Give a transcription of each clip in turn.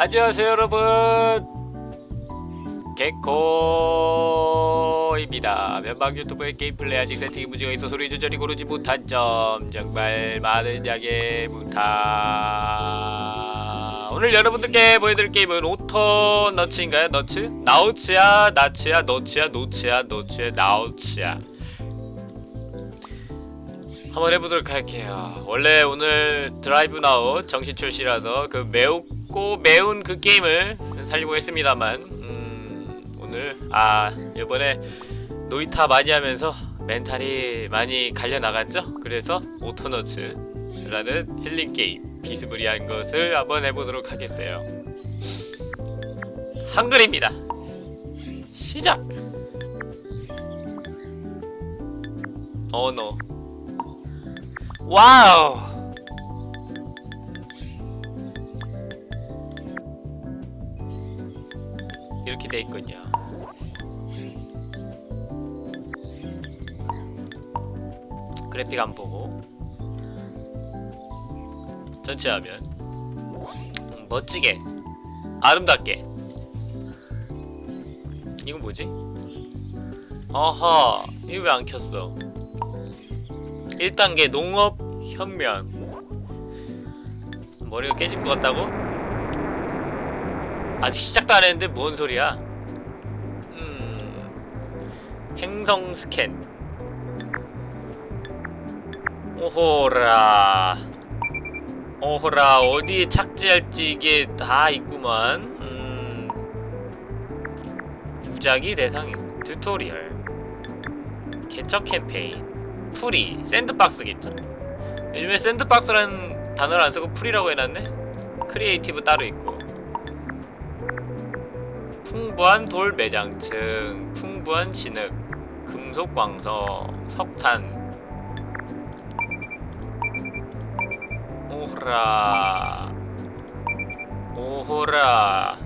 안녕하세요 여러분. 개코입니다. 면방 유튜브의 게임 플레이 아직 세팅이 문제가 있어 소리 조절이 고르지 못한 점 정말 많은 양해 부탁 오늘 여러분들께 보여드릴 게임은 오토 너츠인가요? 너츠? 나우츠야 나츠야 너츠야 노츠야 노츠야 나우츠야. 한번 해보도록 할게요. 원래 오늘 드라이브 나우 정시 출시라서 그 매우 고 매운 그 게임을 살리고 했습니다만 음, 오늘 아 이번에 Noita 많이 하면서 멘탈이 많이 갈려나갔죠? 그래서 Autonauts라는 힐링 게임 비스무리한 것을 한번 해보도록 하겠어요. 한글입니다. 시작! 언어. 와우 이렇게 돼 있군요. 그래픽 안 보고. 전체 화면. 음, 멋지게. 아름답게. 이건 뭐지? 어허 이거 왜 안 켰어? 1단계 농업 혁명. 머리가 깨질 것 같다고? 아직 시작도 안 했는데 뭔 소리야? 음... 행성 스캔. 오호라. 오호라 어디에 착지할지 이게 다 있구만. 음... 무작위 대상 tutorial. 개척 캠페인. free. Sandbox겠죠? 요즘에 sandbox라는 단어를 안 쓰고 free라고 해놨네? creative 따로 있고 풍부한 돌 매장층 풍부한 진흙 금속 광석 석탄. 오호라. 오호라.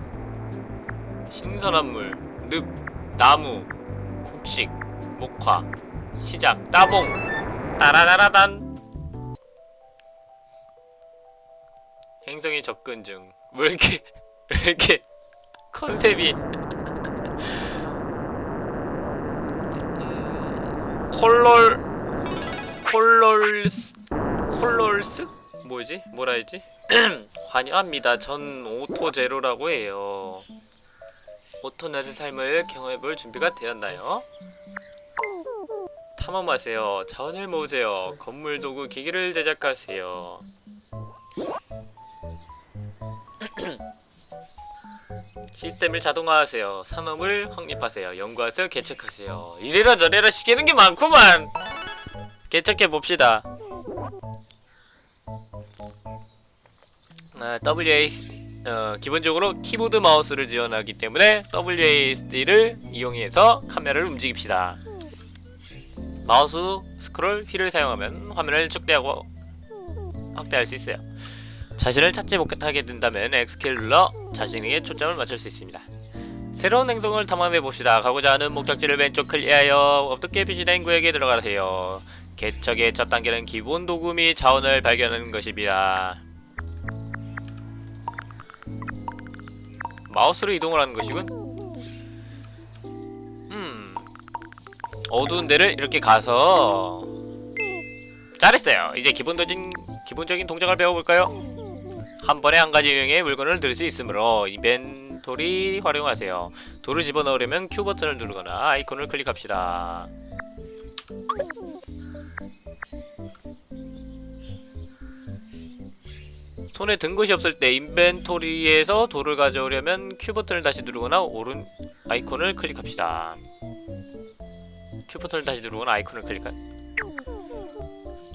신선한 물, 늪, 나무, 곡식, 목화 시작 따봉. 따라라라단. 행성의 접근 중. 왜 이렇게 왜 이렇게 컨셉이 음, 콜롤 콜롤스 콜롤스 뭐지 뭐라 했지 환영합니다 전 오토제로라고 해요 오토넷의 삶을 경험해볼 준비가 되었나요? 탐험하세요. 자원을 모으세요. 건물 도구 기기를 제작하세요. 시스템을 자동화하세요. 산업을 확립하세요. 연구하세요. 개척하세요. 이래라 저래라 시키는 게 많구만! 개척해 봅시다. 아, WASD 어, 기본적으로 키보드 마우스를 지원하기 때문에 WASD를 이용해서 카메라를 움직입시다. 마우스 스크롤 휠을 사용하면 화면을 축대하고 확대할 수 있어요. 자신을 찾지 못하게 된다면 X키를 눌러 자신에게 초점을 맞출 수 있습니다. 새로운 행성을 탐험해봅시다. 가고자 하는 목적지를 왼쪽 클리어하여 어떻게 표시된 구역에 들어가세요. 개척의 첫 단계는 기본 도구 및 자원을 발견하는 것입니다. 마우스로 이동을 하는 것이군. 음, 어두운 데를 이렇게 가서 잘했어요. 이제 기본적인 기본적인 동작을 배워볼까요? 한 번에 한 가지 유형의 물건을 들 수 있으므로 이벤토리 활용하세요. 돌을 집어넣으려면 Q 버튼을 누르거나 아이콘을 클릭합시다. 손에 든 것이 없을 때 인벤토리에서 돌을 가져오려면 Q 버튼을 다시 누르거나 오른 아이콘을 클릭합시다. Q 버튼을 다시 누르거나 아이콘을 클릭한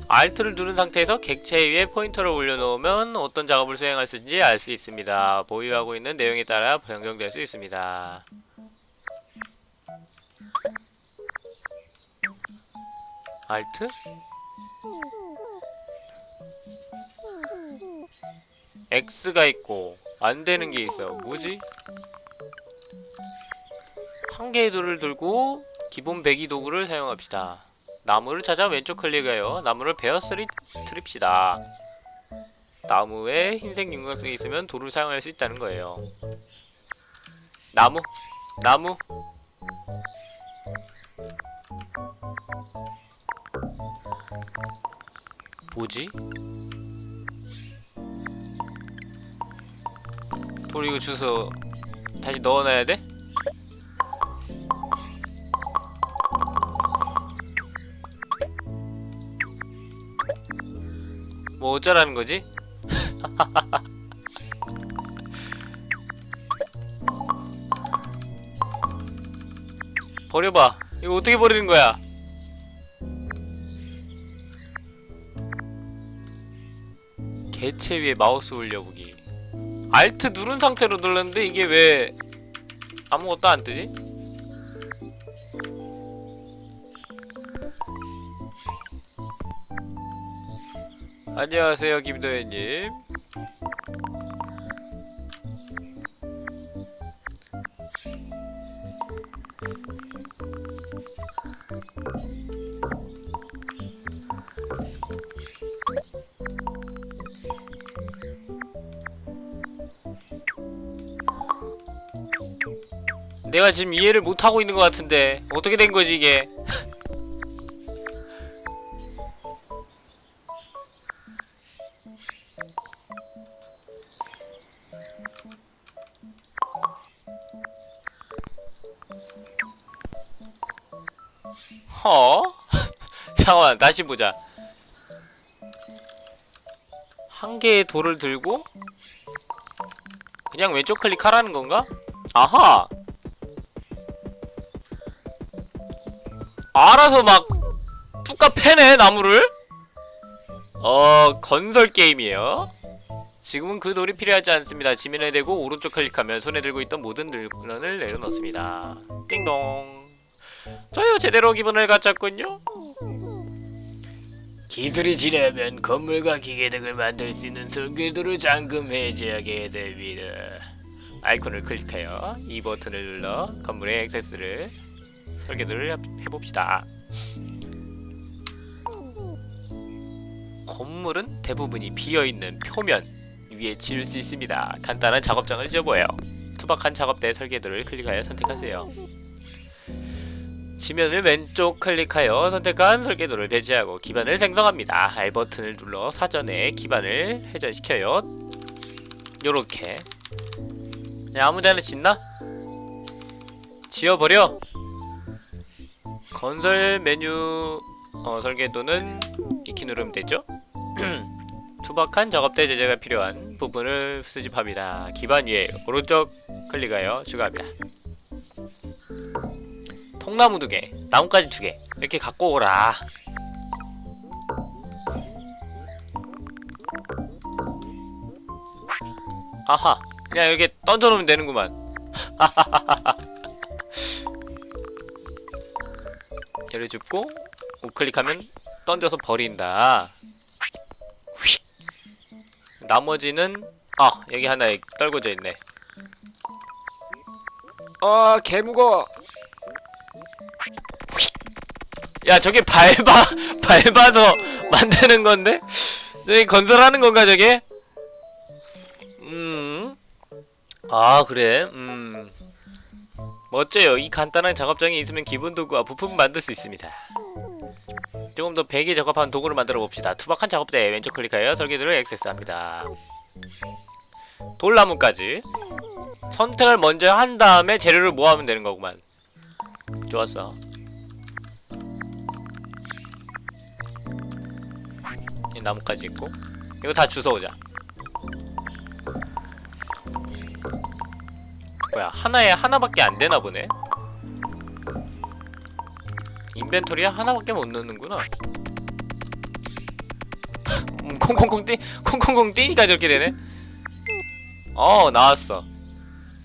Alt를 누른 상태에서 객체 위에 포인터를 올려놓으면 어떤 작업을 수행할 수 있는지 알 수 있습니다. 보유하고 있는 내용에 따라 변경될 수 있습니다. Alt? X가 있고 안되는 게 있어. 뭐지? 한 개의 돌을 들고 기본 배기 도구를 사용합시다. 나무를 찾아 왼쪽 클릭하여 나무를 베어 트립시다. 나무에 흰색 윤곽색이 있으면 돌을 사용할 수 있다는 거예요. 나무? 나무? 뭐지? 돌 이거 주워 다시 넣어놔야 돼? 뭐 어쩌라는 거지? 버려봐. 이거 어떻게 버리는 거야? 개체 위에 마우스 올려보기. 알트 누른 상태로 눌렀는데 이게 왜 아무것도 안 뜨지? 안녕하세요 김도현님. 내가 지금 이해를 못하고 있는 것 같은데 어떻게 된 거지 이게 다시 보자. 한 개의 돌을 들고 그냥 왼쪽 클릭하라는 건가? 아하! 알아서 막 뚝까 패네 나무를? 어 건설 게임이에요. 지금은 그 돌이 필요하지 않습니다. 지면에 대고 오른쪽 클릭하면 손에 들고 있던 모든 물건을 내려놓습니다. 띵동! 저요 제대로 기분을 갖췄군요 기술이 지나면 건물과 기계 등을 만들 수 있는 설계도를 잠금 해제하게 됩니다 아이콘을 클릭하여 이 버튼을 눌러 건물의 액세스를 설계도를 해- 해봅시다. 건물은 대부분이 비어있는 표면 위에 지을 수 있습니다. 간단한 작업장을 지어보아요. 투박한 작업대 설계도를 클릭하여 선택하세요. 지면을 왼쪽 클릭하여 선택한 설계도를 배치하고 기반을 생성합니다. R 버튼을 눌러 사전에 기반을 회전시켜요. 요렇게 아무데나 짓나? 지어버려! 건설 메뉴 어, 설계도는 이키 누르면 되죠? 투박한 작업대 제재가 필요한 부분을 수집합니다. 기반 위에 오른쪽 클릭하여 추가합니다. 통나무 두 개, 나뭇가지 두 개, 이렇게 갖고 오라. 아하, 그냥 이렇게 던져놓으면 되는구만. 얘를 줍고 우클릭하면 던져서 버린다 휙. 나머지는 아 여기 하나 떨궈져 있네 아 개무거워 야 저게 밟아 밟아서 만드는 건데? 저기 건설하는 건가 저게? 음아 그래? 음. 멋져요. 이 간단한 작업장이 있으면 기본 도구와 부품 만들 수 있습니다. 조금 더 베개 적합한 도구를 만들어 봅시다. 투박한 작업대에 왼쪽 클릭하여 설계도를 액세스합니다. 돌나무까지. 선택을 먼저 한 다음에 재료를 모아하면 되는 거구만. 좋았어 이 나무까지 있고. 이거 다 주워오자. 뭐야 하나에 하나밖에 안 되나 보네. 인벤토리에 하나밖에 못 넣는구나. 음, 콩콩콩 뛰 콩콩콩 뛰니까 저렇게 되네. 어 나왔어.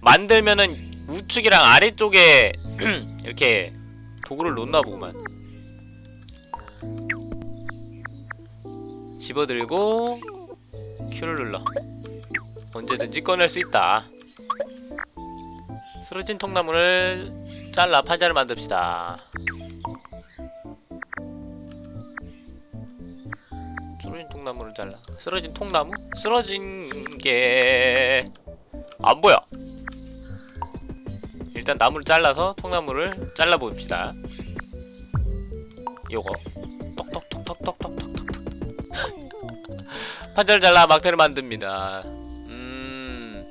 만들면은 우측이랑 아래쪽에 이렇게 도구를 놓나 보구만 집어들고 Q를 눌러. 언제든지 꺼낼 수 있다. 쓰러진 통나무를 잘라 판자를 만듭시다. 쓰러진 통나무를 잘라. 쓰러진 통나무? 쓰러진 게... 안 보여! 일단 나무를 잘라서 통나무를 잘라봅시다. 요거. 똑똑똑똑똑 판자를 잘라 막대를 만듭니다. 음...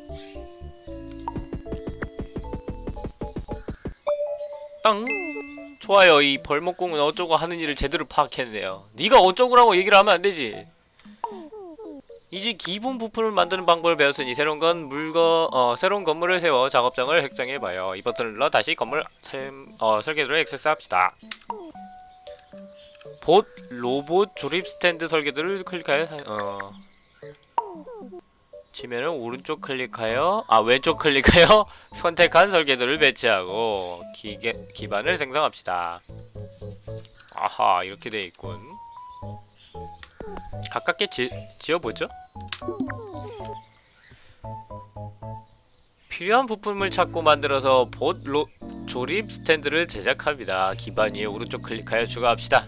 땅. 좋아요. 이 벌목공은 어쩌고 하는 일을 제대로 파악했네요. 네가 어쩌고라고 얘기를 하면 안 되지. 이제 기본 부품을 만드는 방법을 배웠으니 새로운 건 물건 어 새로운 건물을 세워 작업장을 획정해봐요. 이 버튼을 눌러 다시 건물 셈, 어, 설계도를 액세스합시다 봇 로봇 조립 스탠드 설계도를 클릭하여 사- 어. 지면은 오른쪽 클릭하여 아 왼쪽 클릭하여 선택한 설계도를 배치하고 기계, 기반을 생성합시다. 아하 이렇게 돼 있군. 가깝게 지, 지어보죠. 필요한 부품을 찾고 만들어서 봇 로, 조립 스탠드를 제작합니다. 기반 위에 오른쪽 클릭하여 추가합시다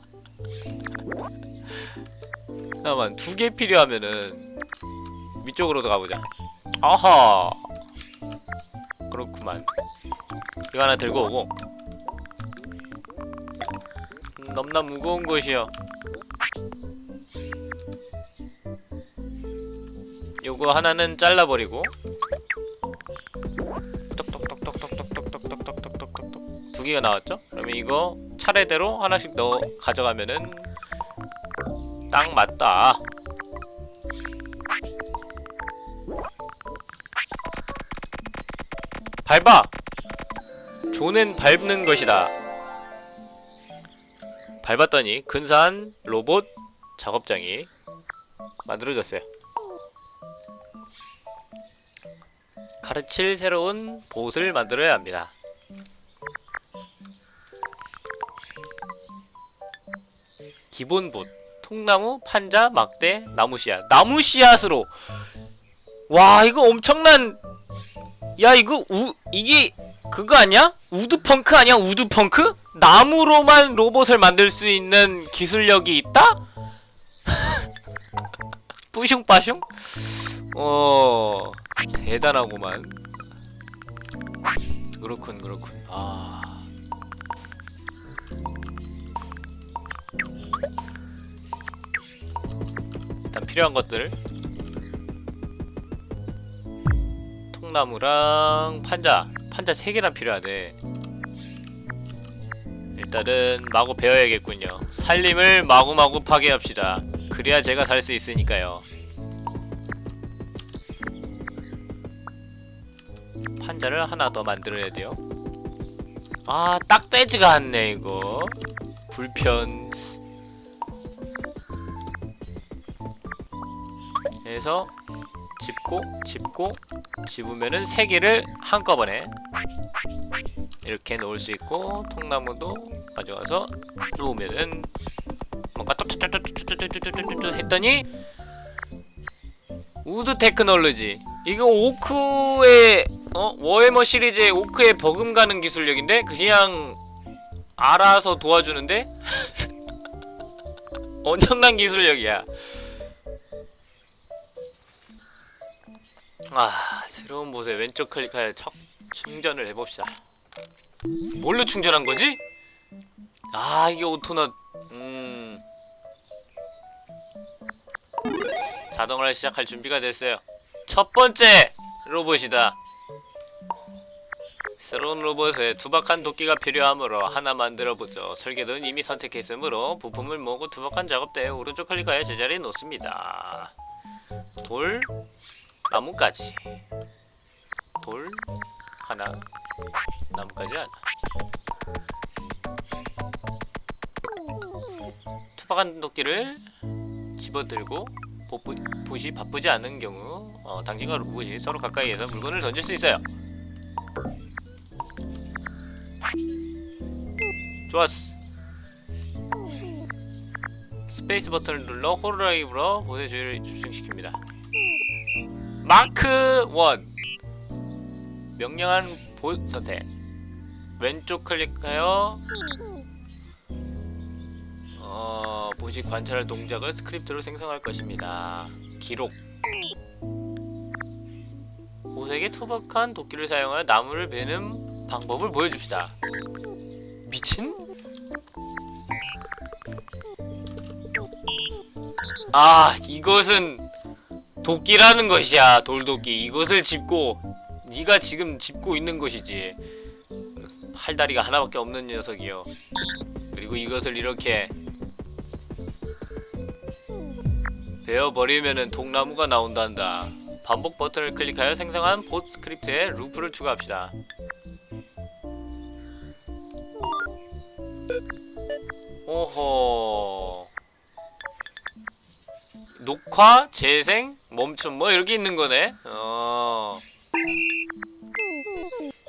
잠깐만 두 개 필요하면은 위쪽으로도 가보자. 아하! 그렇구만. 이거 하나 들고 오고. 음, 넘나 무거운 것이요 요거 하나는 잘라버리고. 두 개가 나왔죠? 그러면 이거 차례대로 하나씩 넣어 가져가면은 딱 맞다. 밟아! 조는 밟는 것이다. 밟았더니 근사한 로봇 작업장이 만들어졌어요. 가르칠 새로운 보옷을 만들어야 합니다. 기본 봇. 통나무, 판자, 막대, 나무 씨앗. 나무 씨앗으로. 와, 이거 엄청난 야, 이거 우 이게 그거 아니야? wood punk 아니야? wood punk? 나무로만 로봇을 만들 수 있는 기술력이 있다? 뿌숑빠숑? 어, 대단하구만. 그렇군, 그렇군. 아. 필요한 것들. 통나무랑 판자. 판자 3개나 필요하대. 일단은 마구 배워야겠군요. 살림을 마구마구 파괴합시다. 그래야 제가 살 수 있으니까요. 판자를 하나 더 만들어야 돼요. 아 딱돼지가 않네 이거. 불편 해서 짚고 짚고 집으면은 세 개를 한꺼번에 이렇게 놓을 수 있고 통나무도 가져와서 놓으면은 뭔가 또또또또또또또또또 했더니 wood technology 이거 오크의 어 워해머 시리즈의 오크의 버금가는 기술력인데 그냥 알아서 도와주는데 엄청난 기술력이야. 아 새로운 곳에 왼쪽 클릭하여 척 충전을 해봅시다. 뭘로 충전한 거지? 아 이게 오토넛 음. 자동화를 시작할 준비가 됐어요. 첫 번째 로봇이다. 새로운 로봇에 투박한 도끼가 필요하므로 하나 만들어보죠. 설계도는 이미 선택했으므로 부품을 모으고 투박한 작업대에 오른쪽 클릭하여 제자리에 놓습니다. 돌 나무까지 돌 하나 나무까지 하나 투박한 도끼를 집어들고 보부, 봇이 바쁘지 않은 경우 어, 당신과 로봇이 서로 가까이에서 물건을 던질 수 있어요. 좋았어. 스페이스 버튼을 눌러 호로라이브로 보의 주의를 집중시킵니다. 마크 1 명령한 봇 선택 왼쪽 클릭하여 어, 보시 관찰할 동작을 스크립트로 생성할 것입니다. 기록 bot에게 투박한 도끼를 사용하여 나무를 베는 방법을 보여줍시다. 미친? 아 이것은 도끼라는 것이야 돌도끼. 이것을 짚고 네가 지금 짚고 있는 것이지. 팔다리가 하나밖에 없는 녀석이요 그리고 이것을 이렇게 베어버리면은 통나무가 나온단다. 반복 버튼을 클릭하여 생성한 봇 스크립트에 루프를 추가합시다. 오호 녹화, 재생, 멈춤 뭐 이렇게 있는 거네. 어.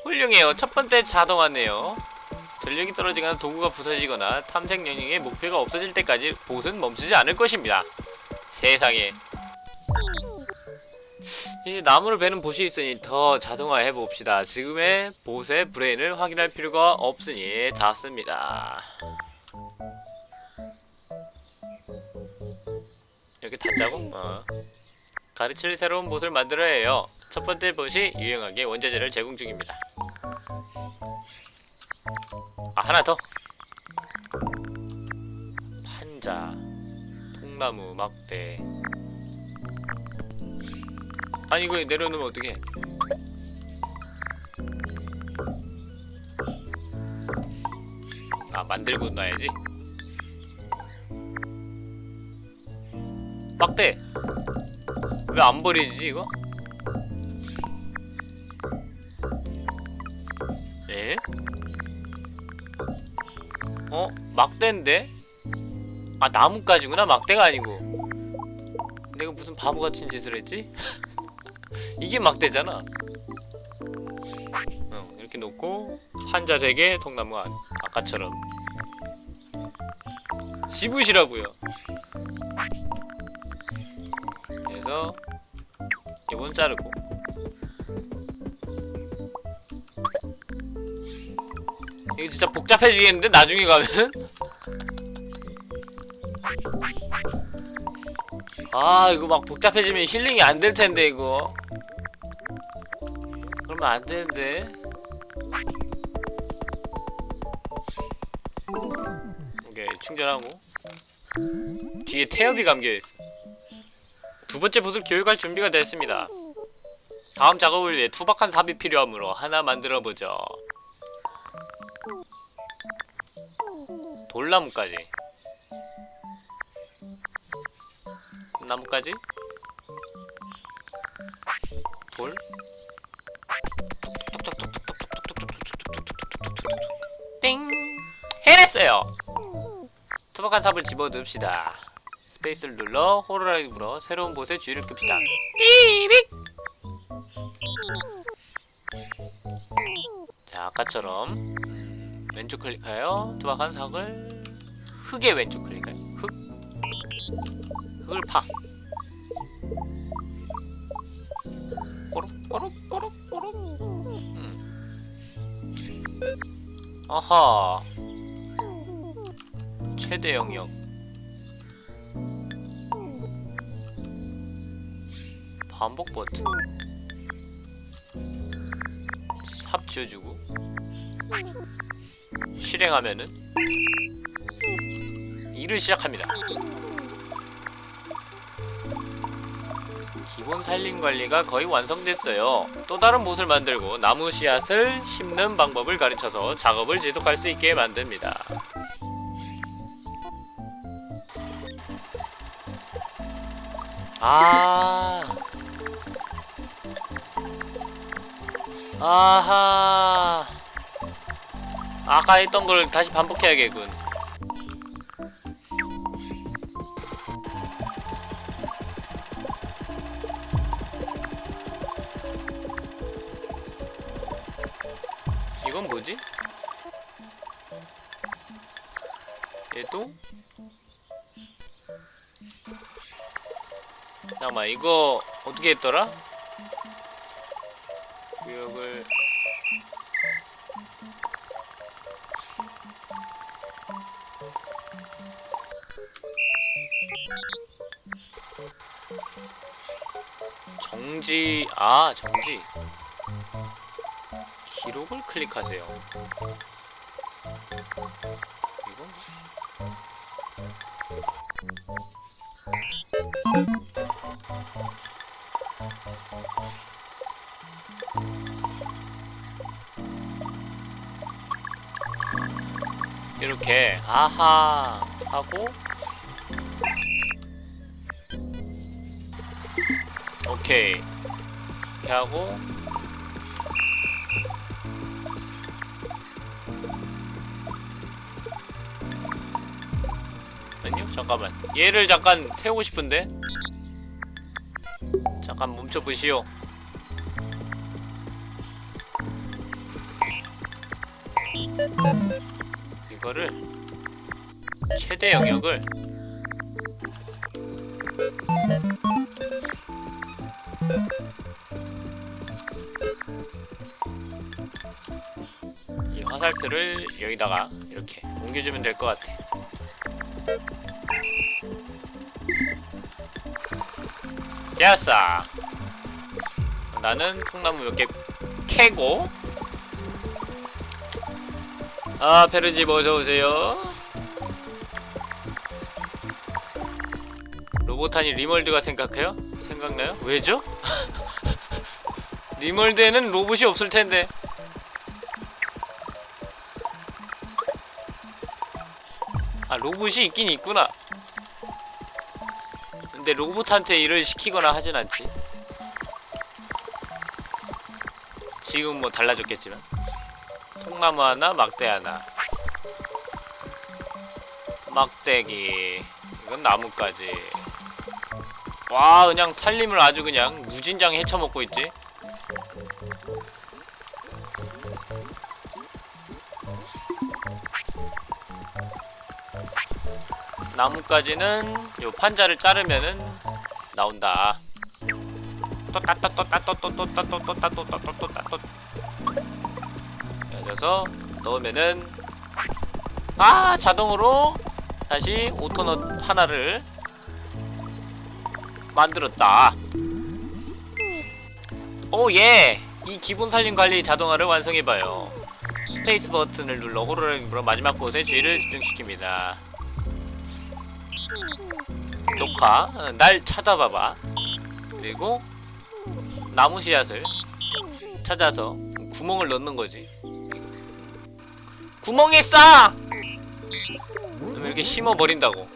훌륭해요. 첫 번째 자동화네요. 전력이 떨어지거나 도구가 부서지거나 탐색 영역의 목표가 없어질 때까지 보스는 멈추지 않을 것입니다. 세상에. 이제 나무를 베는 보시 있으니 더 자동화해 봅시다. 지금의 보스의 브레인을 확인할 필요가 없으니 다 씁니다. 이렇게 닫자고? 어. 가르칠 새로운 봇을 만들어야 해요. 첫 번째 봇이 유용하게 원자재를 제공 중입니다. 아 하나 더. 판자, 통나무, 막대. 아니 이거 내려놓으면 어떡해? 아 만들고 놔야지. 막대 왜 안 버리지 이거? 에? 어? 막대인데? 아 나뭇가지구나 막대가 아니고 내가 무슨 바보같은 짓을 했지? 이게 막대잖아 어, 이렇게 놓고 환자 3개 통나무 안 아까처럼 집으시라고요 그래서 이건 자르고. 이거 진짜 복잡해지겠는데? 나중에 가면 아 이거 막 복잡해지면 힐링이 안 될 텐데 이거. 그러면 안 되는데. 오케이 충전하고. 뒤에 태엽이 감겨있어 두 번째 봇을 교육할 준비가 됐습니다. 다음 작업을 위해 투박한 삽이 필요하므로 하나 만들어보죠. 돌나무까지. 나무까지. 돌. 띵! 해냈어요! 투박한 삽을 집어넣읍시다. 스페이스를 눌러 호로라이브로 새로운 곳에 주의를 끕시다. 삐빅! 자, 아까처럼 음, 왼쪽 클릭하여 투박한 삭을 흙에 왼쪽 클릭하여 흙 흙을 파 꼬록 꼬록 꼬록 꼬록 음. 아하 최대 영역 반복 버튼. 삽 지어주고. 실행하면은 일을 시작합니다. 기본 산림 관리가 거의 완성됐어요. 또 다른 못을 만들고 나무 씨앗을 심는 방법을 가르쳐서 작업을 지속할 수 있게 만듭니다. 아 아하 아까 했던 걸 다시 반복해야겠군 이건 뭐지? 얘도? 잠깐만 이거 어떻게 했더라? 정지 아 정지. 기록을 클릭하세요. 이건 이렇게 아하 하고 오케이. 이렇게 하고. 아니요 잠깐만. 얘를 잠깐 세우고 싶은데? 잠깐 멈춰 보시오. 이거를 최대 영역을 화살표를 여기다가 이렇게 옮겨주면 될 것 같아. 됐어. 나는 통나무 몇 개 캐고. 아 페르집 어서 오세요. 로보탄이 리멀드가 생각해요? 생각나요? 왜죠? 리멀드에는 로봇이 없을 텐데. 로봇이 있긴 있구나. 근데 로봇한테 일을 시키거나 하진 않지. 지금 뭐 달라졌겠지만. 통나무 하나 막대 하나. 막대기. 이건 나무까지. 와 그냥 살림을 아주 그냥 무진장 헤쳐먹고 있지 나무까지는 요 판자를 자르면은 나온다. 또따또또따또또또따또또따또또따또따또 그래서 넣으면은 아 자동으로 다시 오토넛 하나를 만들었다. 오 예! 이 기본 살림 관리 자동화를 완성해봐요. 스페이스 버튼을 눌러 호로를 마지막 곳에 주의를 집중시킵니다. 녹화 어, 날 찾아봐봐. 그리고 나무 씨앗을 찾아서 구멍을 넣는 거지. 구멍에 싸! 이렇게 심어 버린다고.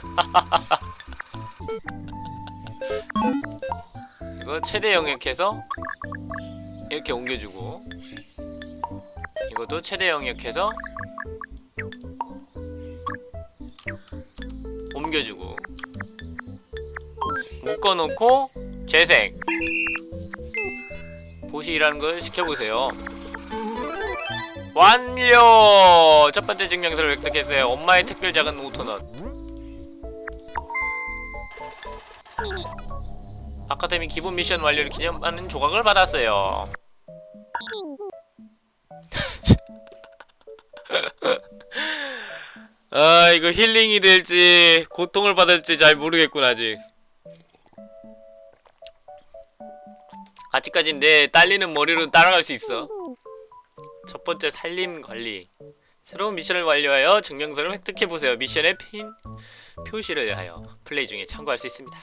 이거 최대 영역해서 이렇게 옮겨주고 이것도 최대 영역해서 옮겨주고. 묶어놓고 재생 보시라는 걸 시켜보세요. 완료! 첫 번째 증명서를 획득했어요. 엄마의 특별 작은 오토넛. 아카데미 기본 미션 완료를 기념하는 조각을 받았어요 아 이거 힐링이 될지 고통을 받을지 잘 모르겠군 아직. 아직까진 내 딸리는 머리로 따라갈 수 있어. 첫 번째 살림 관리. 새로운 미션을 완료하여 증명서를 획득해보세요. 미션의 핀 표시를 하여 플레이 중에 참고할 수 있습니다.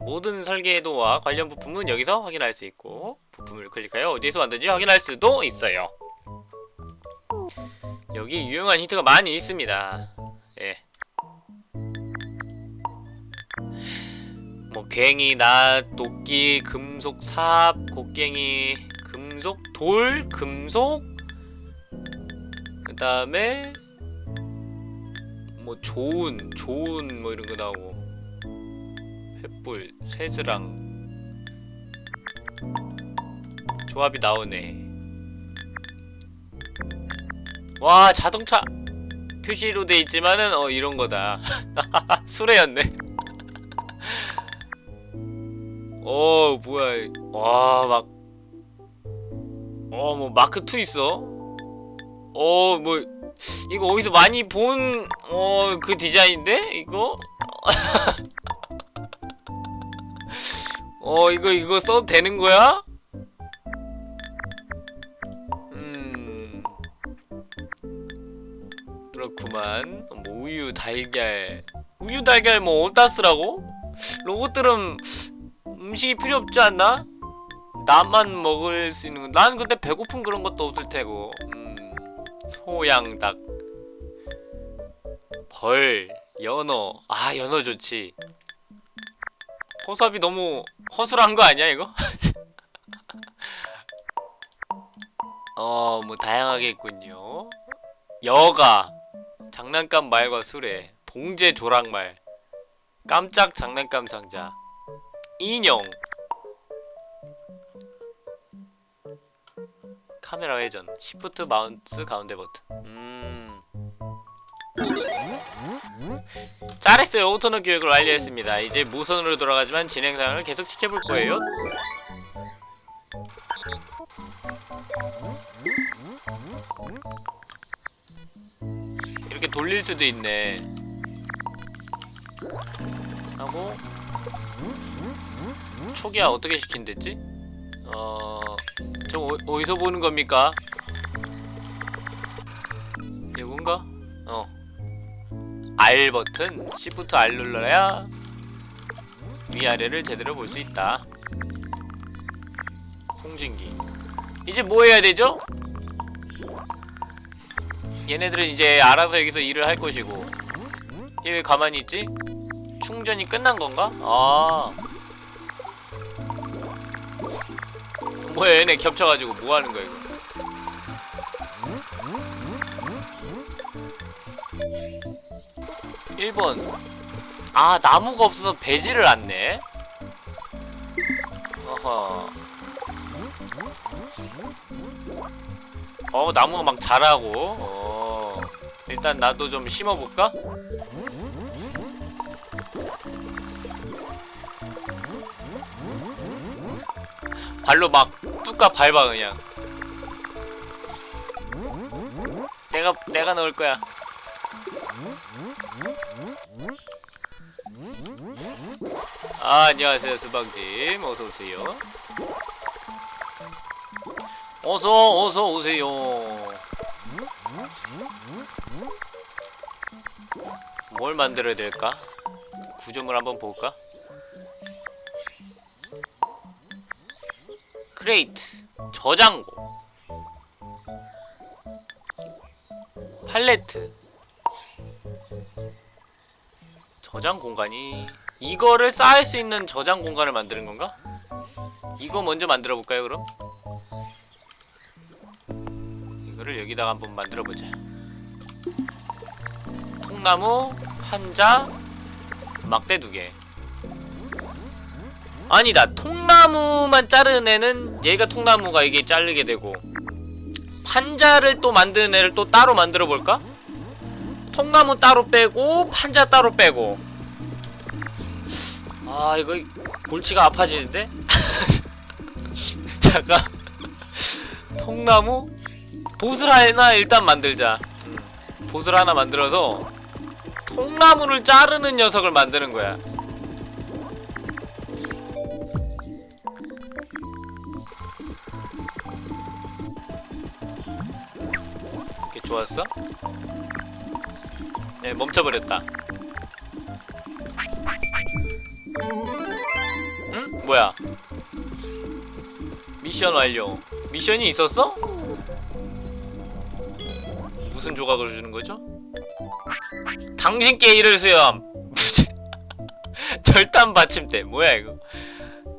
모든 설계도와 관련 부품은 여기서 확인할 수 있고 부품을 클릭하여 어디에서 왔는지 확인할 수도 있어요 여기 유용한 힌트가 많이 있습니다. 예. 뭐 괭이, 낫, 도끼, 금속, 삽, 곡괭이, 금속, 돌, 금속 그 다음에 뭐 좋은, 좋은 뭐 이런 거 나오고. 횃불, 세즈랑. 조합이 나오네 와 자동차 표시로 돼 있지만은 어 이런 거다. 수레였네. 어 뭐야. 와막. 어 뭐 마크 2 있어? 어 뭐 이거 어디서 많이 본 어 그 디자인인데? 이거? 어 이거 이거 써도 되는 거야? 그렇구만 뭐 우유 달걀 우유 달걀 뭐 어디다 쓰라고? 로봇들은 음식이 필요 없지 않나? 나만 먹을 수 있는 거. 난 근데 배고픈 그런 것도 없을 테고. 음, 소양 닭, 벌, 연어. 아 연어 좋지. 포섭이 너무 허술한 거 아니야 이거? 어, 뭐 다양하게 있군요. 여가, 장난감 말과 수레, 봉제 조랑말, 깜짝 장난감 상자, 인형, 카메라 회전, shift 마우스 가운데 버튼. 음. 잘했어요. Autonaut 교육을 완료했습니다. 이제 모선으로 돌아가지만 진행 상황을 계속 지켜볼 거예요. 이렇게 돌릴 수도 있네. 하고 초기화 어떻게 시킨댔지? 어... 저 어, 어디서 보는 겁니까? 이건가? 어 R 버튼 Shift R 눌러야 위아래를 제대로 볼 수 있다 송진기 이제 뭐 해야 되죠? 얘네들은 이제 알아서 여기서 일을 할 것이고. 얘 왜 가만히 있지? 충전이 끝난 건가? 아. 뭐야 얘네 겹쳐가지고 뭐 하는 거야 이거? 일번아 나무가 없어서 배지를 않네 어허. 어 나무가 막 자라고. 어 일단 나도 좀 심어볼까? 발로 막 뚝까 밟아 그냥. 내가 내가 넣을 거야. 아 안녕하세요 수방님. 어서 오세요. 어서 어서 오세요 뭘 만들어야 될까 구조물 한번 볼까 크레이트 저장고 팔레트 저장 공간이 이거를 쌓을 수 있는 저장 공간을 만드는 건가? 이거 먼저 만들어 볼까요 그럼? 이거를 여기다가 한번 만들어 보자 통나무 한자 막대 두개 아니다 통나무만 자르는 애는 얘가 통나무가 이게 자르게 되고 판자를 또 만드는 애를 또 따로 만들어 볼까? 통나무 따로 빼고 판자 따로 빼고 아 이거 골치가 아파지는데? 잠깐 통나무? 보슬 하나 일단 만들자 음, 보슬 하나 만들어서 통나무를 자르는 녀석을 만드는 거야 이렇게 좋았어? 네 멈춰버렸다 응? 뭐야 미션 완료 미션이 있었어? 무슨 조각을 주는 거죠? 당신께 이를 수염 절단 받침대. 뭐야 이거.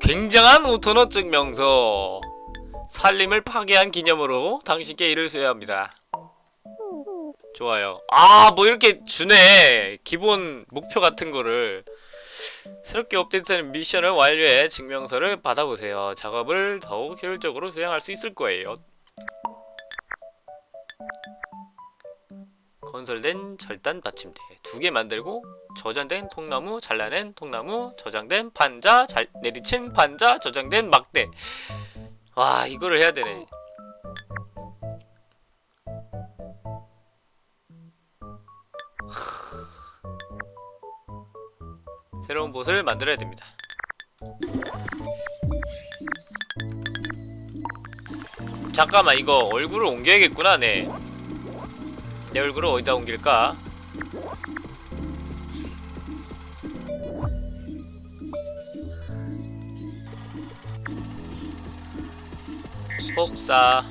굉장한 오토노 증명서. 살림을 파괴한 기념으로 당신께 이를 수여합니다. 좋아요. 아 뭐 이렇게 주네. 기본 목표 같은 거를. 새롭게 업데이트된 미션을 완료해 증명서를 받아보세요. 작업을 더욱 효율적으로 수행할 수 있을 거예요 건설된 절단 받침대. 두 개 만들고 저장된 통나무 잘라낸 통나무 저장된 판자 잘 내리친 판자 저장된 막대. 와 이거를 해야 되네. 새로운 보스를 만들어야 됩니다. 잠깐만 이거 얼굴을 옮겨야겠구나 네. 내 얼굴을 어디다 옮길까? 복사.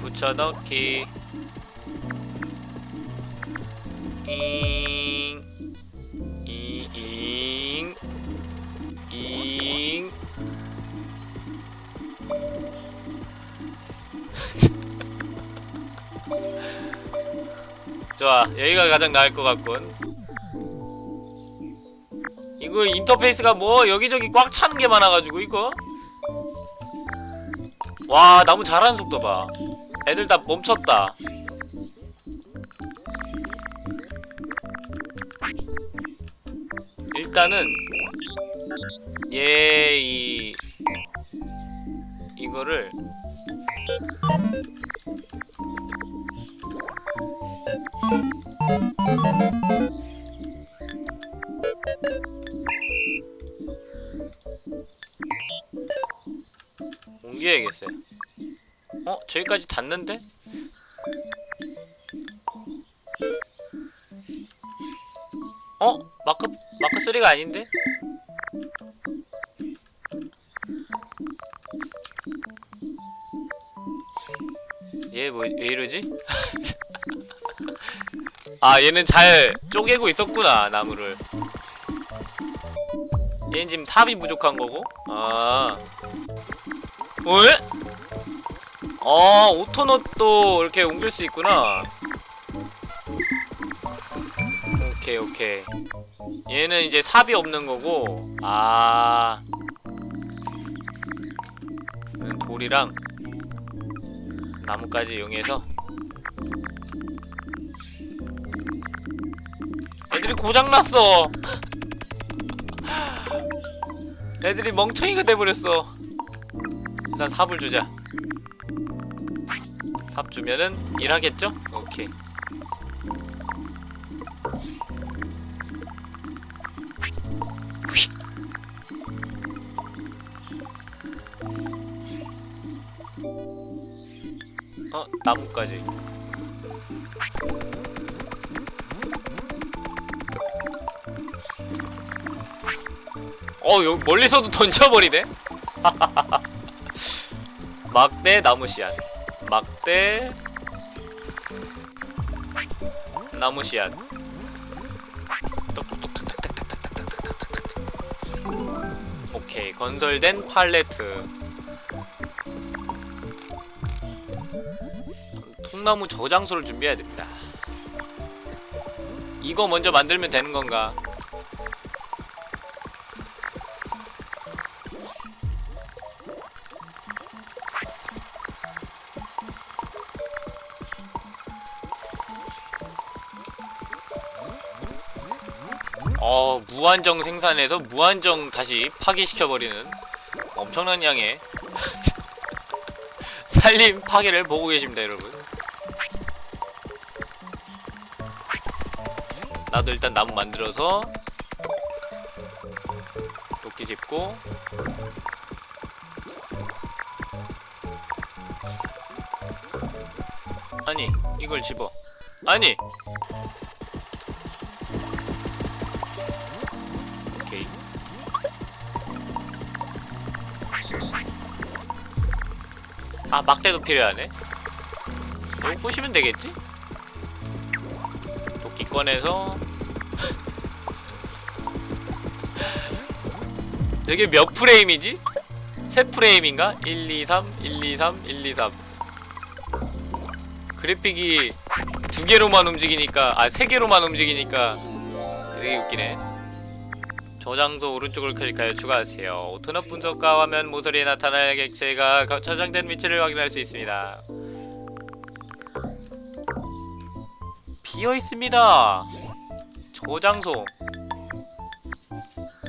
붙여넣기. 잉 좋아 여기가 가장 나을 것 같군. 이거 인터페이스가 뭐 여기저기 꽉 차는 게 많아가지고 이거? 와 나무 자라는 속도 봐. 애들 다 멈췄다. 일단은 얘이 이거를 옮겨야겠어요. 어? 저기까지 닿는데? 어? 마크 마크 3가 아닌데? 얘 뭐 왜 이러지? 아 얘는 잘 쪼개고 있었구나 나무를. 얘는 지금 삽이 부족한 거고. 아. 왜? 어 오토넛도 이렇게 옮길 수 있구나. 오케이 오케이. 얘는 이제 삽이 없는 거고. 아. 돌이랑 나무까지 이용해서 애들이 고장났어 애들이 멍청이가 돼버렸어 일단 삽을 주자 삽 주면은 일하겠죠? 오케이 휙. 어 나무까지 어 여, 멀리서도 던져버리네 막대 나무시안. 막대 나무시안. 오케이 건설된 팔레트 통나무 저장소를 준비해야 됩니다 이거 먼저 만들면 되는 건가 무한정 생산해서 무한정 다시 파괴시켜버리는 엄청난 양의 살림 파괴를 보고 계십니다 여러분. 나도 일단 나무 만들어서 도끼 짚고 아니 이걸 집어. 아니 아 막대도 필요하네 이거 부시면 되겠지? 도끼 꺼내서 저게 몇 프레임이지? 세 프레임인가? 1, 2, 3, 1, 2, 3, 1, 2, 3 그래픽이 두 개로만 움직이니까 아 세 개로만 움직이니까 되게 웃기네 저장소 오른쪽을 클릭하여 추가하세요. 오토넛 분석과 화면 모서리에 나타날 객체가 거- 저장된 위치를 확인할 수 있습니다. 비어 있습니다. 저장소.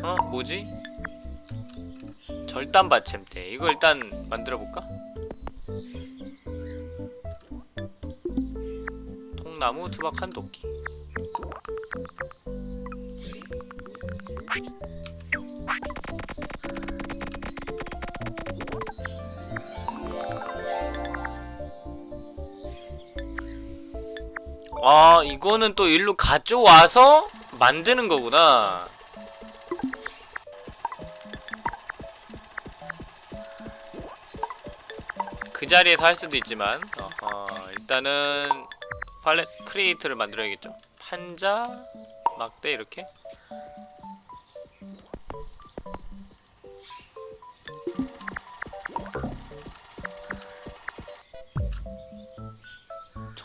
어 뭐지? 절단 받침대. 이거 일단 만들어 볼까? 통나무 투박 한 도끼. 아 이거는 또 일로 가져와서 만드는 거구나. 그 자리에서 할 수도 있지만 어허, 일단은 팔렛 크리에이터를 만들어야겠죠. 판자 막대 이렇게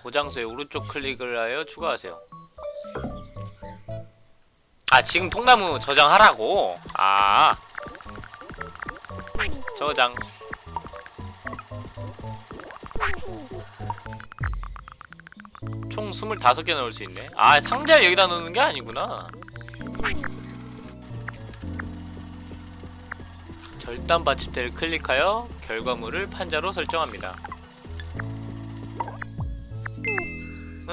저장소에 오른쪽 클릭을 하여 추가하세요. 아 지금 통나무 저장하라고? 아. 저장. 총 25개 넣을 수 있네. 아 상자를 여기다 넣는 게 아니구나. 절단 받침대를 클릭하여 결과물을 판자로 설정합니다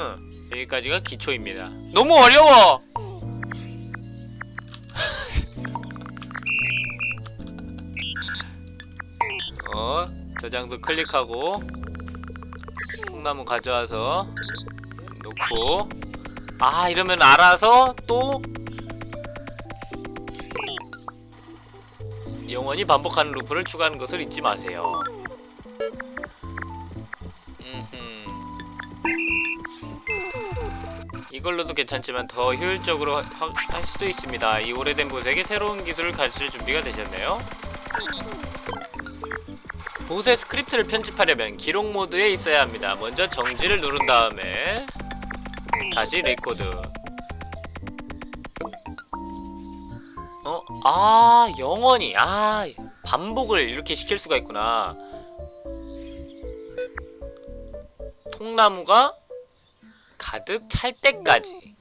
응, 여기까지가 기초입니다. 너무 어려워! 어, 저장소 클릭하고 통나무 가져와서 놓고 아 이러면 알아서 또 영원히 반복하는 루프를 추가하는 것을 잊지 마세요. 이걸로도 괜찮지만 더 효율적으로 하- 하- 할 수도 있습니다. 이 오래된 bot에게 새로운 기술을 가르칠 준비가 되셨네요. 보세 스크립트를 편집하려면 기록 모드에 있어야 합니다. 먼저 정지를 누른 다음에 다시 레코드. 어? 아, 영원히. 아, 반복을 이렇게 시킬 수가 있구나. 통나무가 가득 찰 때까지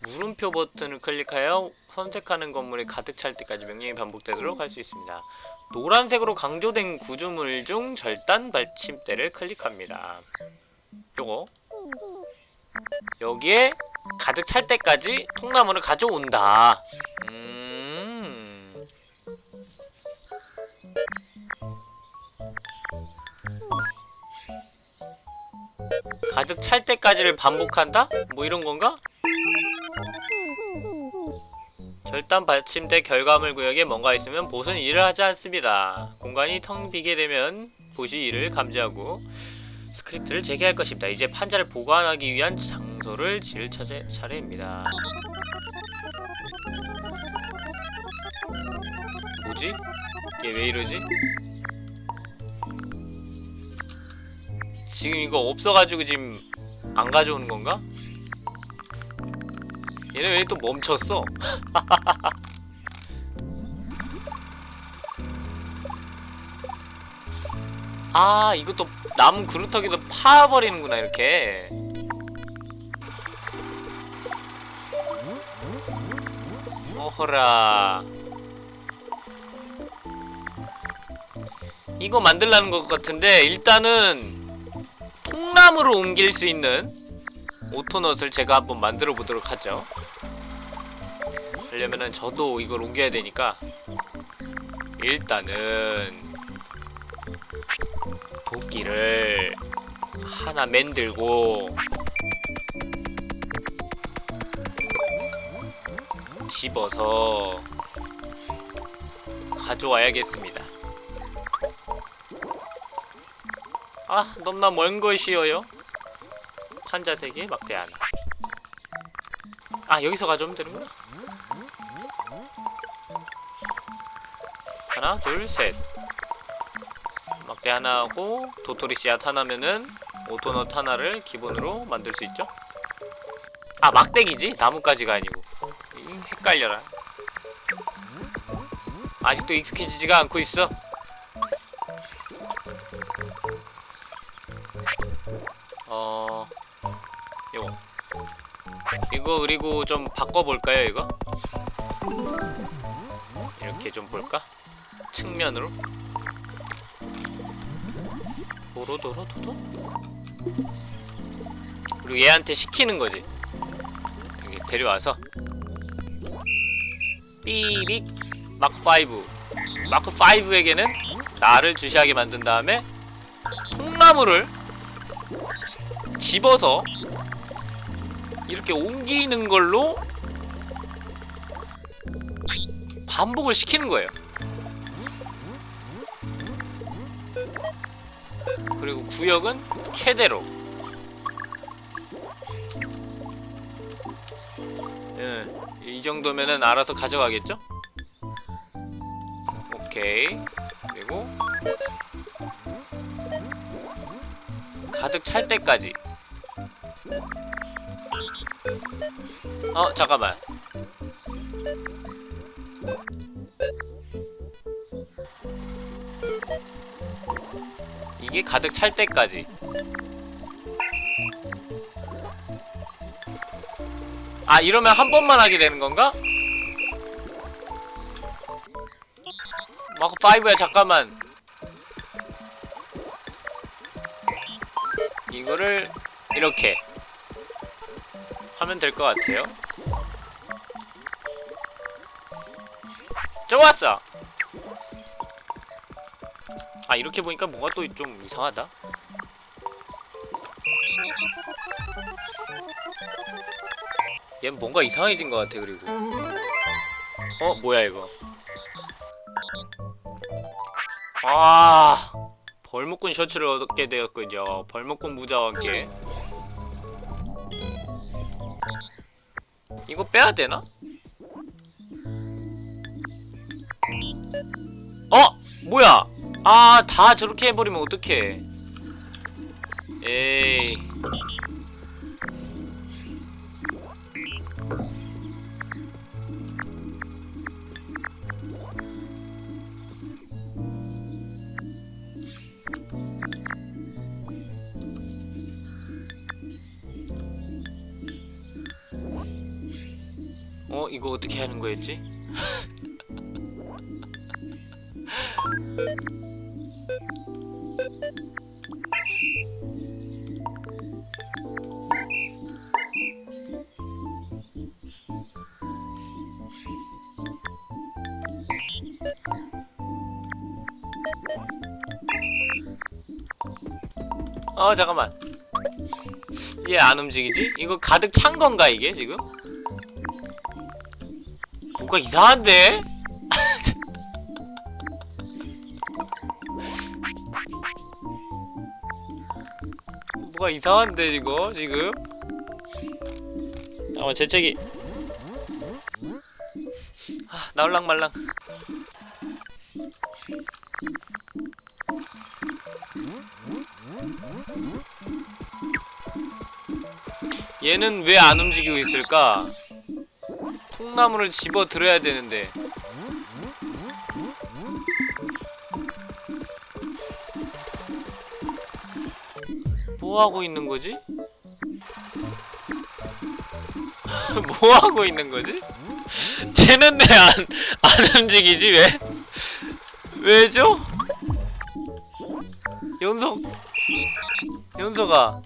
물음표 버튼을 클릭하여 선택하는 건물이 가득 찰 때까지 명령이 반복되도록 할 수 있습니다. 노란색으로 강조된 구조물 중 절단 받침대를 클릭합니다. 요거 여기에 가득 찰 때까지 통나무를 가져온다. 음. 가득 찰 때까지를 반복한다? 뭐 이런 건가? 절단 받침대 결과물 구역에 뭔가 있으면 bot은 일을 하지 않습니다. 공간이 텅 비게 되면 보시 이를 감지하고 스크립트를 재개할 것입니다. 이제 판자를 보관하기 위한 장소를 지을 차례, 차례입니다. 뭐지? 얘 왜 이러지? 지금 이거 없어가지고 지금 안 가져오는 건가? 얘네 왜 또 멈췄어? 아 이것도 나무 그루터기도 파버리는구나 이렇게 어허라 이거 만들라는 것 같은데 일단은 통나무로 옮길 수 있는 오토넛을 제가 한번 만들어 보도록 하죠. 그러려면은 저도 이걸 옮겨야 되니까 일단은 도끼를 하나 만들고 집어서 가져와야겠습니다 아 너무나 먼 것이어요? 판자 3개 막대 하나 아 여기서 가져오면 되는구나. 하나 둘셋. 막대 하나 하고 도토리 씨앗 하나면은 오토넛 하나를 기본으로 만들 수 있죠? 아 막대기지? 나뭇가지가 아니고. 이, 헷갈려라. 아직도 익숙해지지가 않고 있어 이거 그리고 좀 바꿔볼까요 이거? 이렇게 좀 볼까? 측면으로? 도로도로도도? 그리고 얘한테 시키는 거지. 여기 데려와서. 삐릭. 마크5 마크5에게는 나를 주시하게 만든 다음에 통나무를 집어서 이렇게 옮기는 걸로 반복을 시키는 거예요. 그리고 구역은 최대로. 예, 이 정도면은 알아서 가져가겠죠? 오케이. 그리고 가득 찰 때까지. 어, 잠깐만. 이게 가득 찰 때까지. 아, 이러면 한 번만 하게 되는 건가? 마크 5야, 잠깐만. 이거를 이렇게 하면 될 것 같아요. 좋았어. 아 이렇게 보니까 뭔가 또 좀 이상하다. 얘는 뭔가 이상해진 것 같아 그리고. 어 뭐야 이거? 아 벌목꾼 셔츠를 얻게 되었군요. 벌목꾼 부자와 함께. 이거 빼야 되나? 어! 뭐야! 아, 다 저렇게 해버리면 어떡해. 에이. 어 잠깐만 얘 안 움직이지? 이거 가득 찬 건가 이게 지금? 뭔가 이상한데? 뭐가 이상한데 이거 지금? 잠깐만 재채기 아 나올랑말랑 얘는 왜 안 움직이고 있을까? 통나무를 집어 들어야 되는데 뭐 하고 있는 거지? 뭐 하고 있는 거지? 쟤는 왜 안 안 움직이지 왜? 왜죠? 연석 연석아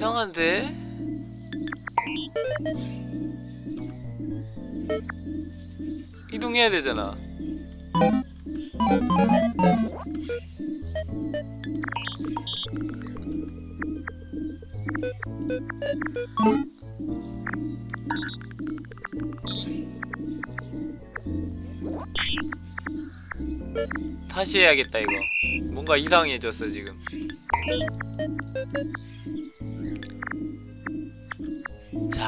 이상한데? 이동해야 되잖아. 다시 해야겠다 이거. 뭔가 이상해졌어 지금.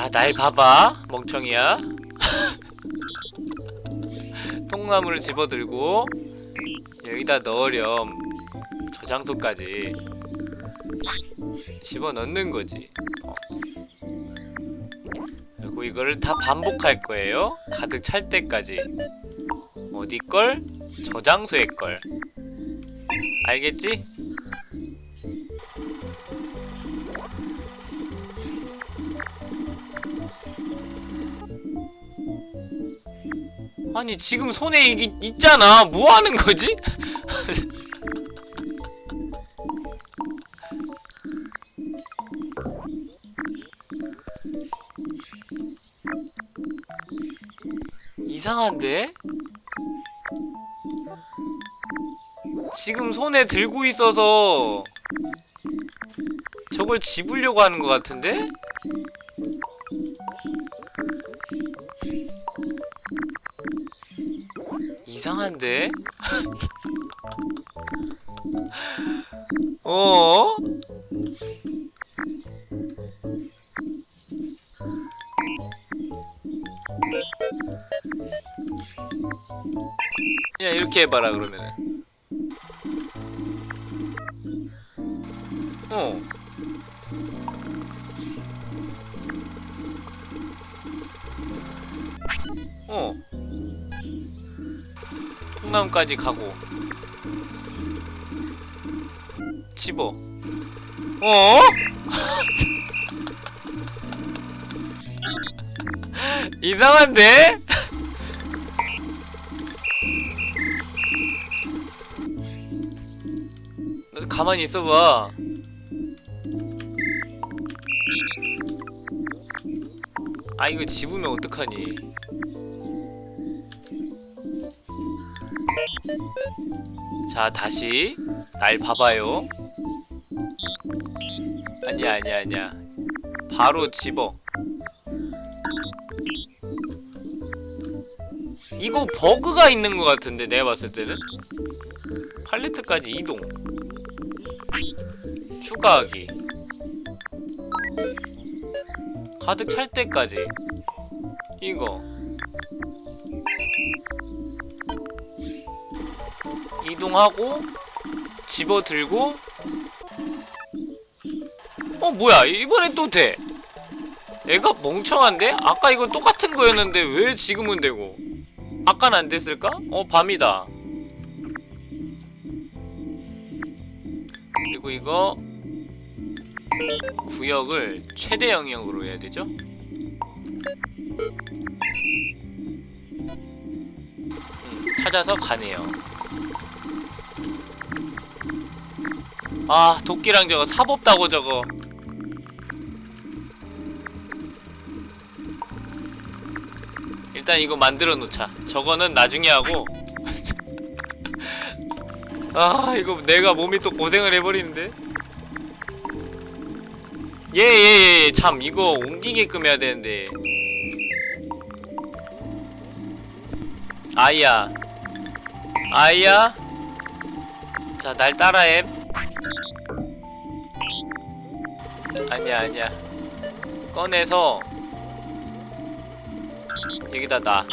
자, 날 봐봐, 멍청이야. 통나무를 집어들고 여기다 넣으렴. 저 장소까지 집어넣는 거지. 어. 그리고 이거를 다 반복할 거예요. 가득 찰 때까지. 어디 걸? 저 장소의 걸. 알겠지? 아니 지금 손에 이게 있잖아 뭐 하는 거지? 이상한데? 지금 손에 들고 있어서 저걸 집으려고 하는 것 같은데? 이상한데? 어? 야 이렇게 해봐라 그러면 나물까지 가고 집어 어? 이상한데? 너 가만히 있어봐 아 이거 집으면 어떡하니 자 다시. 날 봐봐요. 아니야 아니야 아니야. 바로 집어. 이거 버그가 있는 것 같은데 내가 봤을 때는? 팔레트까지 이동. 추가하기. 가득 찰 때까지. 이거 이동하고 집어들고 어 뭐야 이번엔 또 돼. 얘가 멍청한데? 아까 이거 똑같은 거였는데 왜 지금은 되고 아까는 안 됐을까? 어 밤이다 그리고 이거 구역을 최대 영역으로 해야 되죠? 음, 찾아서 가네요 아 도끼랑 저거 사법다고 저거. 일단 이거 만들어 놓자. 저거는 나중에 하고. 아 이거 내가 몸이 또 고생을 해버리는데. 예예예 참 이거 옮기게끔 해야 되는데. 아이야. 아이야? 자 날 따라해 아니야 아니야 꺼내서 여기다 놔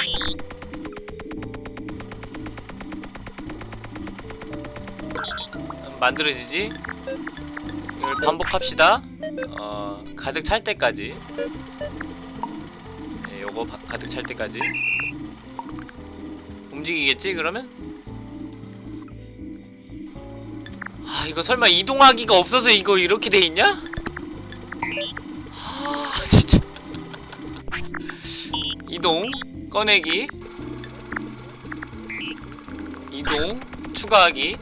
만들어지지? 이걸 반복합시다 어 가득 찰 때까지 네, 요거 바- 가득 찰 때까지 움직이겠지 그러면? 아 이거 설마 이동하기가 없어서 이거 이렇게 돼 있냐? 이동 꺼내기. 이동 추가하기.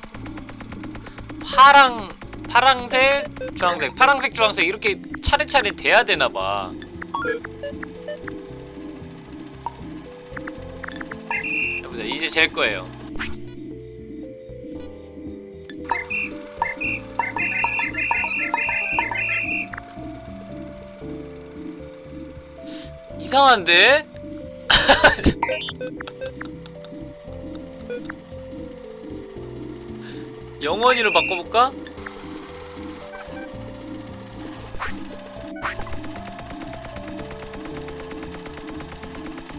파랑 파랑색 주황색. 파랑색 주황색 이렇게 차례차례 돼야 되나봐. 해보자. 이제 잴 거예요. 이상한데? 영원히로 바꿔볼까?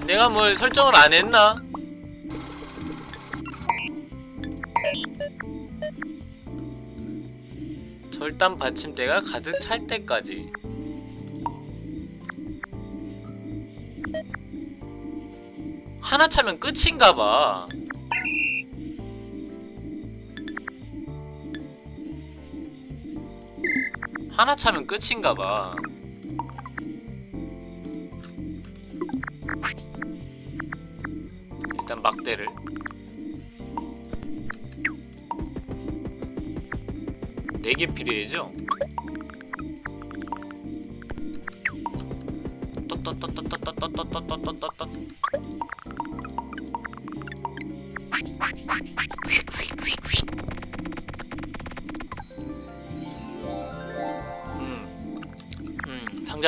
내가 뭘 설정을 안 했나? 절단 받침대가 가득 찰 때까지 하나 차면 끝인가봐 하나 차면 끝인가봐. 일단 막대를. 네 개 필요해죠? 떳떳떳떳떳떳떳떳떳떳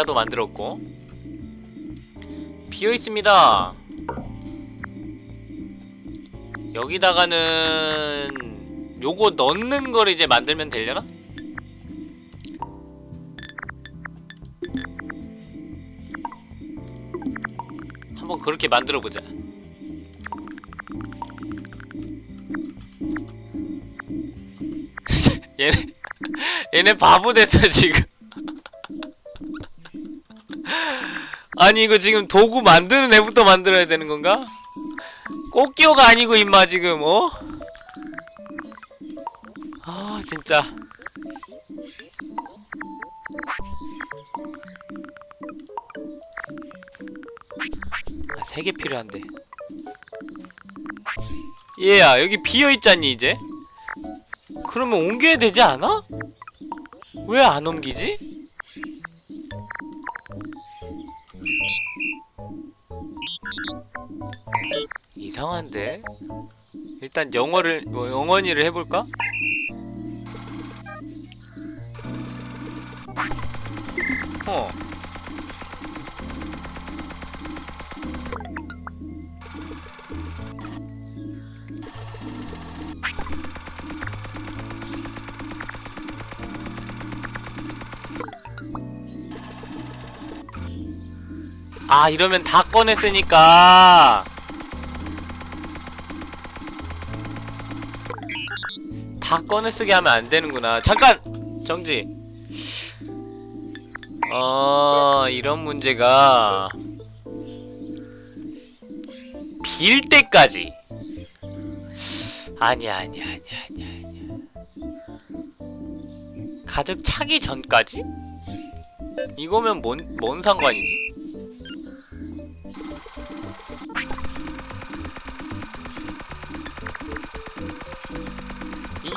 상자도 만들었고 비어 있습니다. 여기다가는 요거 넣는 걸 이제 만들면 되려나? 한번 그렇게 만들어 보자. 얘네 얘네 바보 됐어 지금. 아니 이거 지금 도구 만드는 애부터 만들어야 되는 건가? 꽃기호가 아니고 임마 지금 어? 아 진짜 아, 세 개 필요한데 얘야 여기 비어있잖니 이제? 그러면 옮겨야 되지 않아? 왜 안 옮기지? 이상한데? 일단 영어를 뭐 영원히를 해볼까? 어. 아 이러면 다 꺼냈으니까 다 꺼내 쓰게 하면 안 되는구나. 잠깐! 정지. 어, 이런 문제가 빌 때까지. 아니야, 아니야, 아니야, 아니야, 아니야. 가득 차기 전까지? 이거면 뭔, 뭔 상관이지?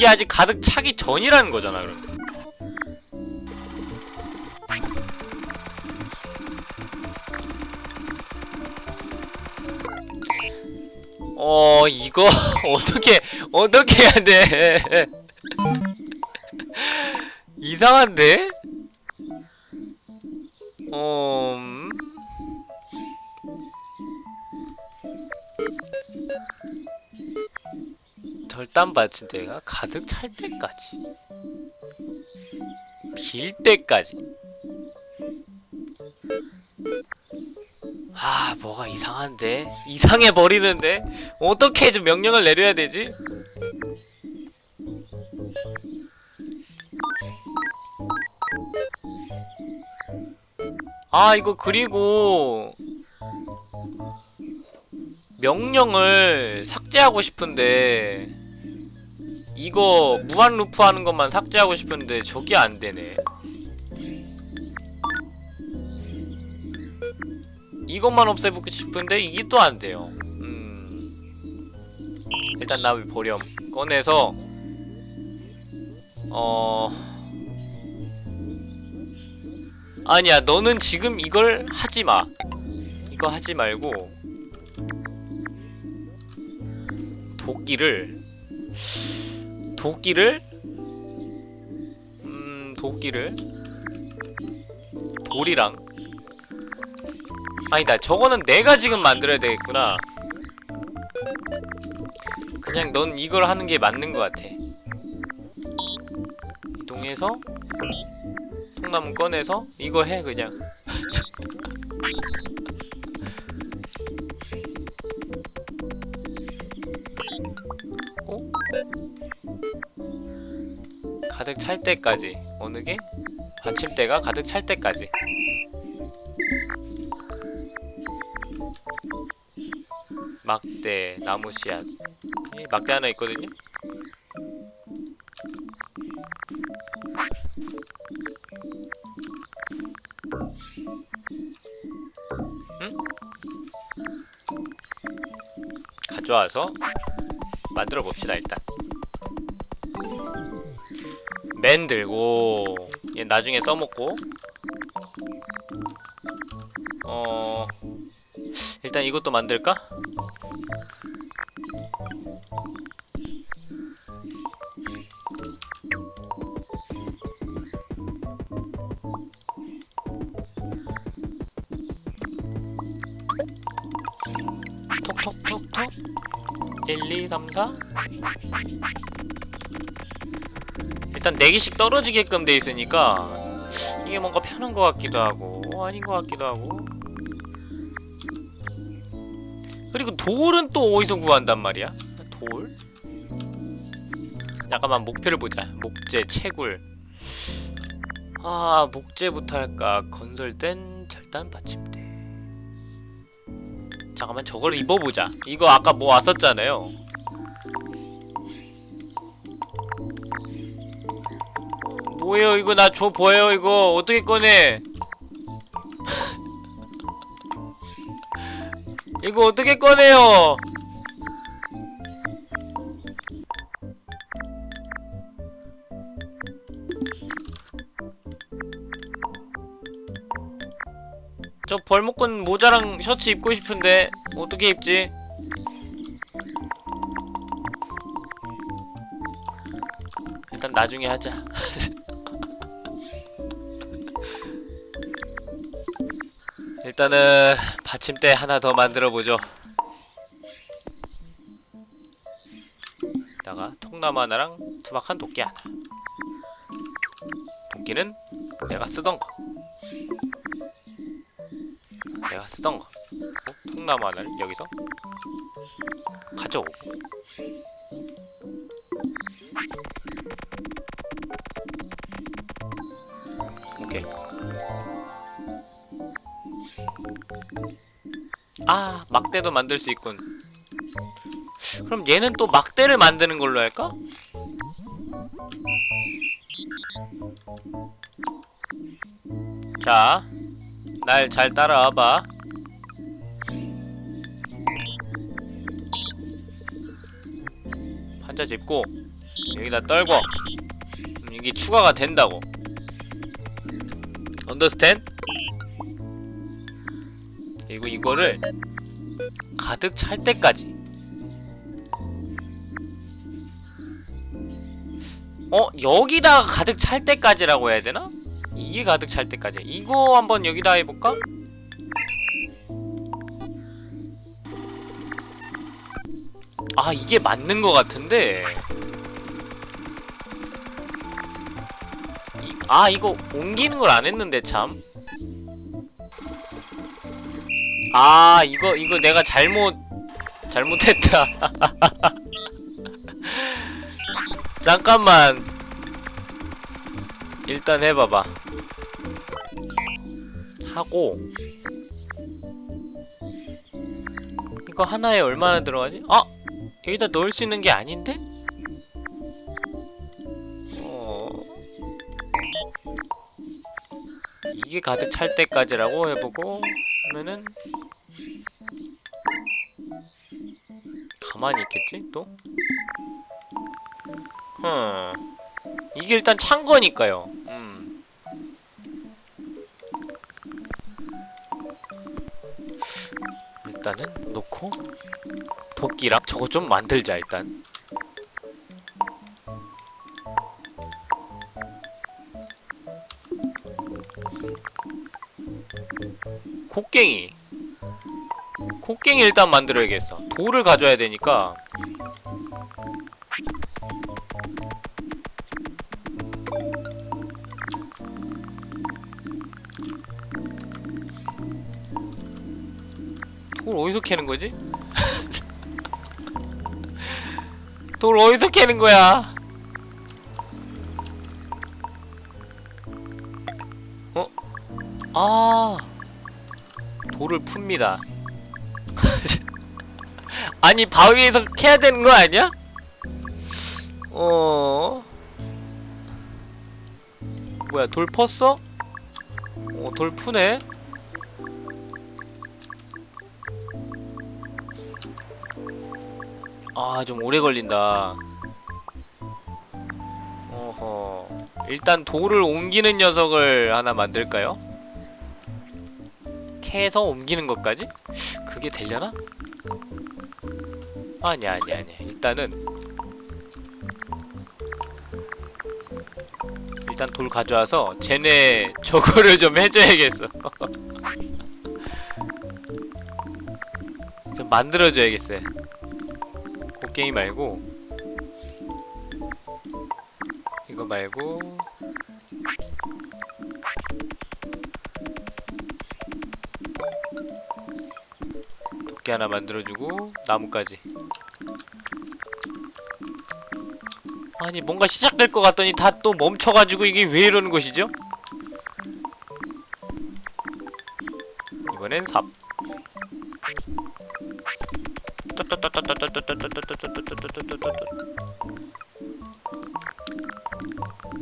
이게 아직 가득 차기 전이라는 거잖아, 그럼. 어, 이거 어떻게 어떻게 해야 돼? 이상한데? 어, 절단 받침대가 가득 찰 때까지. 빌 때까지. 아 뭐가 이상한데? 이상해 버리는데? 어떻게 좀 명령을 내려야 되지? 아 이거 그리고 명령을 삭제하고 싶은데 이거 무한 루프 하는 것만 삭제하고 싶은데 저게 안 되네. 이것만 없애보고 싶은데 이게 또 안 돼요. 음. 일단 나비 보렴 꺼내서 어 아니야 너는 지금 이걸 하지 마. 이거 하지 말고 도끼를 도끼를? 음 도끼를? 돌이랑. 아니다 저거는 내가 지금 만들어야 되겠구나. 그냥 넌 이걸 하는 게 맞는 것 같아. 이동해서 통나무 꺼내서 이거 해 그냥 가득 찰 때까지 어느 게? 받침대가 가득 찰 때까지 막대, 나무 씨앗 예, 막대 하나 있거든요? 응? 가져와서 만들어 봅시다 일단 맨 들고 얘 나중에 써먹고. 어 일단 이것도 만들까? 톡톡톡톡. 1, 2, 3, 4 일단 4개씩 떨어지게끔 돼 있으니까 이게 뭔가 편한 것 같기도 하고 아닌 것 같기도 하고. 그리고 돌은 또 어디서 구한단 말이야? 돌? 잠깐만 목표를 보자. 목재, 채굴. 아 목재부터 할까? 건설된 절단 받침대. 잠깐만 저걸 입어보자. 이거 아까 뭐 왔었잖아요 뭐예요 이거 나 줘 보여요 이거 어떻게 꺼내 이거 어떻게 꺼내요 저 벌목건 모자랑 셔츠 입고 싶은데 어떻게 입지? 일단 나중에 하자. 일단은 받침대 하나 더 만들어 보죠. 다가 통나무 하나랑 투박한 도끼 하나. 도끼는 내가 쓰던 거. 내가 쓰던 거. 어? 통나무 하나를 여기서 가져오고. 아, 막대도 만들 수 있군. 그럼 얘는 또 막대를 만드는 걸로 할까? 자, 날 잘 따라와봐. 판자 짚고 여기다 떨고 그럼 이게 추가가 된다고. 언더스탠? 그리고 이거를 가득 찰 때까지 어? 여기다가 가득 찰 때까지라고 해야 되나? 이게 가득 찰 때까지 이거 한번 여기다 해볼까? 아 이게 맞는 것 같은데 이- 아 이거 옮기는 걸 안 했는데 참 아 이거 이거 내가 잘못 잘못했다 잠깐만 일단 해봐봐 하고 이거 하나에 얼마나 들어가지? 아! 여기다 넣을 수 있는 게 아닌데? 어... 이게 가득 찰 때까지라고 해보고 하면은 가만히 있겠지 또? 흠. 이게 일단 찬 거니까요. 음. 일단은 놓고 도끼랑 저거 좀 만들자 일단. 곡괭이 곡괭이 일단 만들어야겠어 돌을 가져야 되니까 돌 어디서 캐는 거지? 돌 어디서 캐는 거야? 어? 아 돌을 풉니다. 아니 바위에서 캐야 되는 거 아니야? 어 뭐야 돌 펐어? 어 돌 푸네. 아 좀 오래 걸린다 어허 일단 돌을 옮기는 녀석을 하나 만들까요? 캐서 옮기는 것까지? 그게 되려나? 아니야 아니야 아니야. 일단은 일단 돌 가져와서 쟤네 저거를 좀 해줘야겠어. 좀 만들어줘야겠어요 곡괭이 말고. 이거 말고. 도끼 하나 만들어주고 나무까지 아니 뭔가 시작될 것 같더니 다 또 멈춰가지고 이게 왜 이러는 것이죠? 이번엔 삽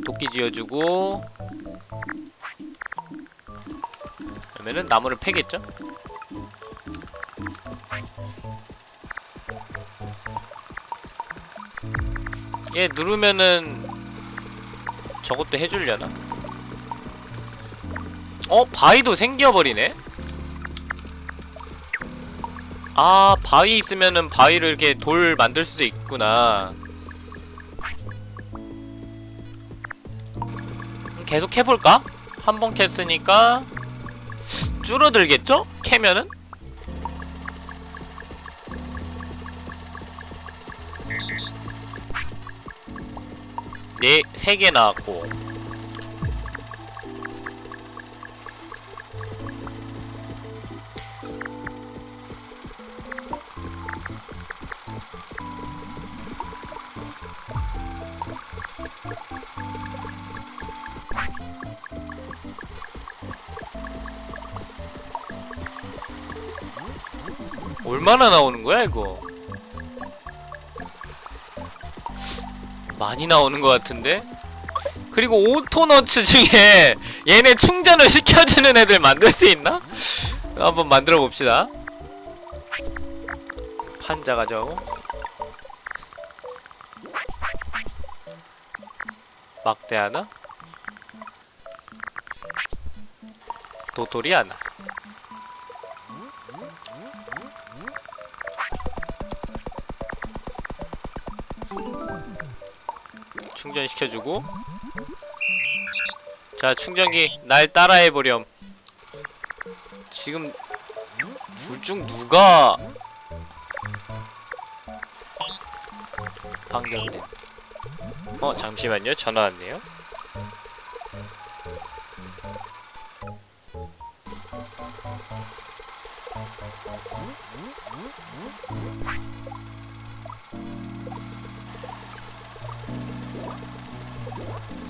도끼 지어주고 그러면은 나무를 패겠죠? 얘 누르면은 저것도 해주려나? 어? 바위도 생겨버리네? 아 바위 있으면은 바위를 이렇게 돌 만들 수도 있구나 계속 해볼까? 한 번 캤으니까 줄어들겠죠? 캐면은? 네, 세 개 나왔고 얼마나 나오는 거야 이거? 많이 나오는 것 같은데? 그리고 오토너츠 중에 얘네 충전을 시켜주는 애들 만들 수 있나? 한번 만들어 봅시다. 판자 가져오고 막대 하나 도토리 하나 충전시켜주고. 자 충전기 날 따라해보렴. 지금 둘 중 누가 반경네 어 잠시만요. 전화 왔네요. What?